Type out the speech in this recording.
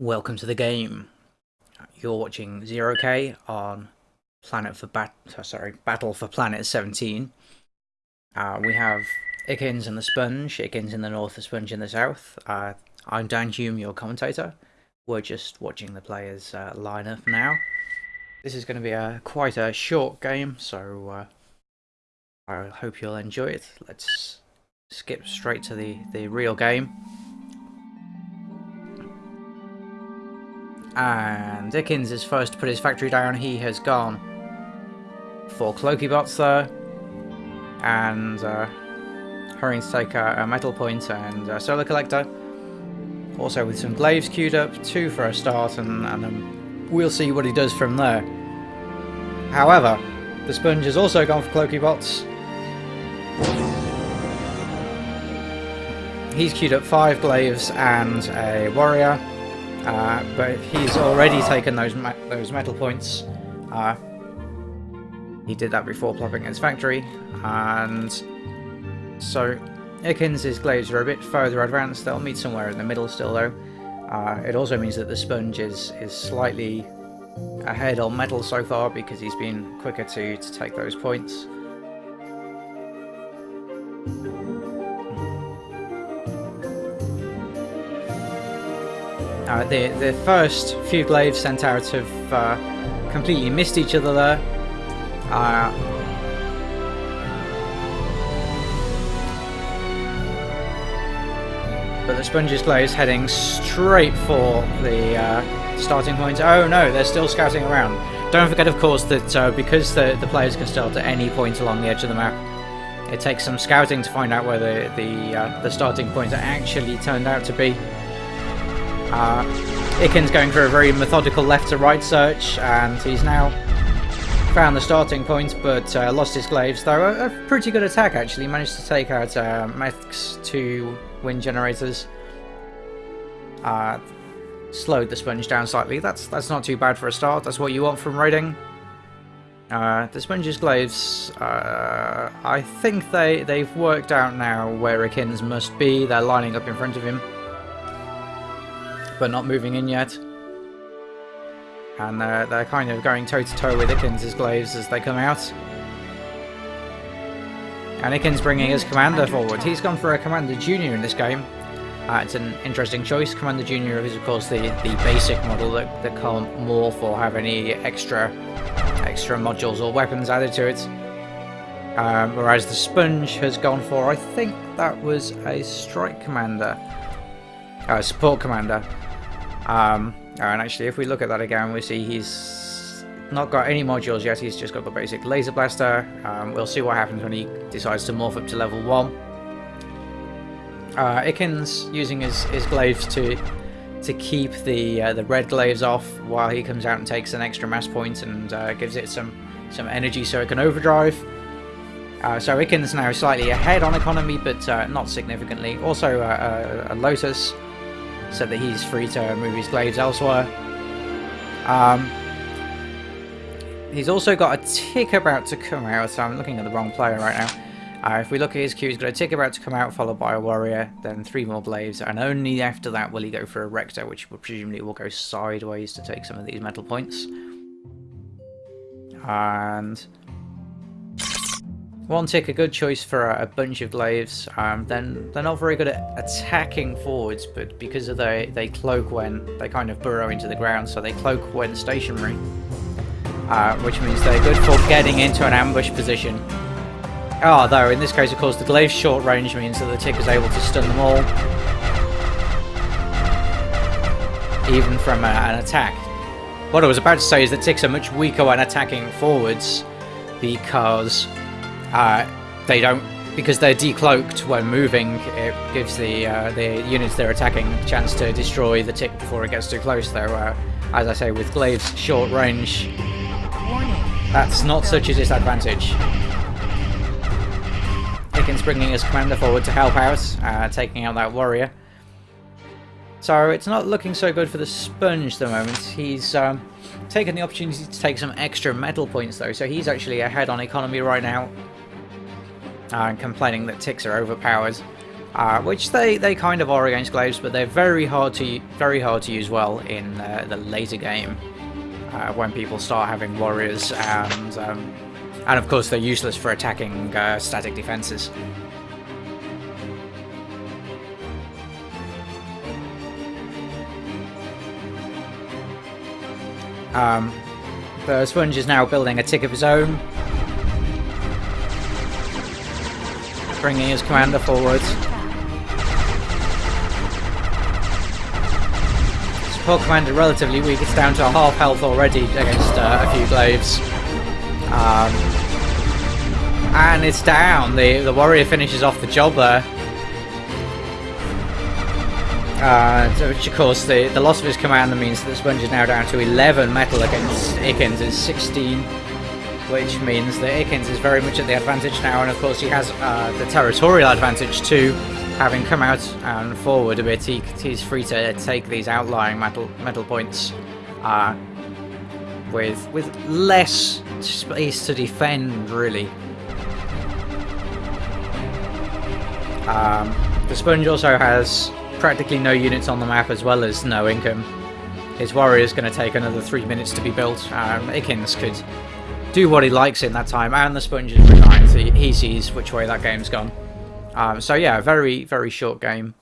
Welcome to the game. You're watching Zero K on Planet for Bat. oh, Sorry, Battle for Planet 17. Uh, we have Ikins and the Sponge. Ikins in the north, the Sponge in the south. Uh, I'm Dan Hume, your commentator. We're just watching the players uh, line up now. This is going to be a quite a short game, so uh, I hope you'll enjoy it. Let's skip straight to the the real game. And Dickens is first to put his factory down. He has gone for Cloaky Bots there. And uh, hurrying to take a, a Metal Point and a Solar Collector. Also with some Glaives queued up, two for a start, and, and um, we'll see what he does from there. However, the Sponge has also gone for Cloaky Bots. He's queued up five Glaives and a Warrior. Uh, but he's already taken those me those metal points. Uh, he did that before plopping his factory, and so Ikins' glaives are a bit further advanced. They'll meet somewhere in the middle still, though. Uh, it also means that the sponge is is slightly ahead on metal so far because he's been quicker to to take those points. Uh, the, the first few glaives sent out have uh, completely missed each other there. Uh, but the Sponge's glaives heading straight for the uh, starting point. Oh no, they're still scouting around. Don't forget, of course, that uh, because the, the players can start at any point along the edge of the map, it takes some scouting to find out where the, the, uh, the starting point actually turned out to be. Uh, Ikins going through a very methodical left to right search, and he's now found the starting point, but uh, lost his glaives. Though a, a, pretty good attack actually, managed to take out uh, Mech's two wind generators. Uh, slowed the sponge down slightly. That's that's not too bad for a start. That's what you want from raiding. Uh, the sponge's glaives, uh, I think they they've worked out now where Ikins must be. They're lining up in front of him but not moving in yet. And uh, they're kind of going toe-to-toe -to -toe with Ikins' glaives as they come out. And Ikins bringing his Commander forward. He's gone for a Commander Junior in this game. Uh, it's an interesting choice. Commander Junior is, of course, the, the basic model that, that can't morph or have any extra extra modules or weapons added to it. Um, whereas the Sponge has gone for, I think that was a Strike Commander. Uh, support Commander. Um, and actually, if we look at that again, we see he's not got any modules yet. He's just got the basic laser blaster. Um, we'll see what happens when he decides to morph up to level 1. Uh, Ikins using his, his glaives to to keep the uh, the red glaives off while he comes out and takes an extra mass point and uh, gives it some some energy so it can overdrive. Uh, so Ikins now slightly ahead on economy, but uh, not significantly. Also, uh, a Lotus said that he's free to move his glaives elsewhere. Um, he's also got a tick about to come out, so I'm looking at the wrong player right now. Uh, if we look at his queue, he's got a tick about to come out, followed by a warrior, then three more glaives, and only after that will he go for a rector, which presumably will go sideways to take some of these metal points. And one tick, a good choice for a, bunch of glaives. Um, then they're not very good at attacking forwards, but because of they they cloak when they kind of burrow into the ground, so they cloak when stationary, uh, which means they're good for getting into an ambush position. Oh, though in this case, of course, the glaive's short range means that the tick is able to stun them all, even from a, an attack. What I was about to say is that ticks are much weaker when attacking forwards because uh, they don't because they're decloaked when moving. It gives the uh, the units they're attacking a chance to destroy the tick before it gets too close. Though, uh, as I say, with glaives short range, that's not such a disadvantage. Dickens bringing his commander forward to help out, uh, taking out that warrior. So it's not looking so good for the sponge at the moment. He's um, taken the opportunity to take some extra metal points though, so he's actually ahead on economy right now and complaining that ticks are overpowered. uh, which they, they kind of are against glaives, but they're very hard to very hard to use well in uh, the later game uh, when people start having warriors and um, and of course they're useless for attacking uh, static defenses. Um, the Sponge is now building a tick of his own. Bringing his commander forward. Support commander relatively weak, it's down to half health already against uh, a few glaives. Um, and it's down, the, the warrior finishes off the job there. Uh, which of course the, the loss of his commander means that the Sponge is now down to 11 metal against Ikins is 16 which means that Ikins is very much at the advantage now and of course he has uh, the territorial advantage too having come out and forward a bit he, he's free to take these outlying metal metal points uh, with with less space to defend really um, the Sponge also has practically no units on the map as well as no income. His warrior is going to take another three minutes to be built. Um, Ikins could do what he likes in that time, and the sponge is resigned, so he sees which way that game's gone. Um, so yeah, very, very short game.